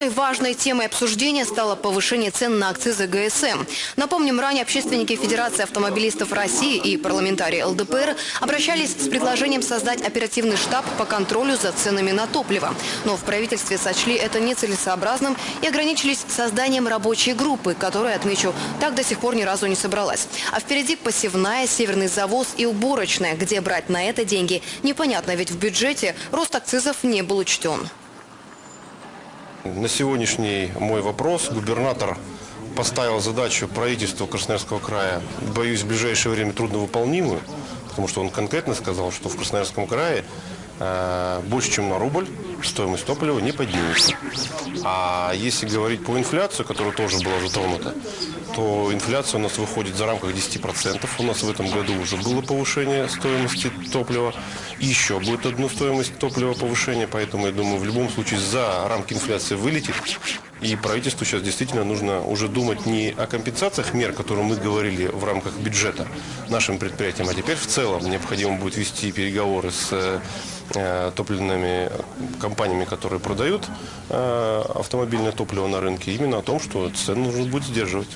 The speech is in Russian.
Важной темой обсуждения стало повышение цен на акцизы ГСМ. Напомним, ранее общественники Федерации автомобилистов России и парламентарии ЛДПР обращались с предложением создать оперативный штаб по контролю за ценами на топливо. Но в правительстве сочли это нецелесообразным и ограничились созданием рабочей группы, которая, отмечу, так до сих пор ни разу не собралась. А впереди посевная, северный завоз и уборочная. Где брать на это деньги, непонятно, ведь в бюджете рост акцизов не был учтен. На сегодняшний мой вопрос губернатор поставил задачу правительству Красноярского края, боюсь, в ближайшее время трудновыполнимую, потому что он конкретно сказал, что в Красноярском крае больше, чем на рубль стоимость топлива не поднимется. А если говорить по инфляции, которая тоже была затронута, то инфляция у нас выходит за рамках 10%. У нас в этом году уже было повышение стоимости топлива. Еще будет одну стоимость топлива повышение. Поэтому, я думаю, в любом случае за рамки инфляции вылетит. И правительству сейчас действительно нужно уже думать не о компенсациях мер, которые мы говорили в рамках бюджета нашим предприятиям, а теперь в целом необходимо будет вести переговоры с э, топливными компаниями, которые продают э, автомобильное топливо на рынке, именно о том, что цены нужно будет сдерживать.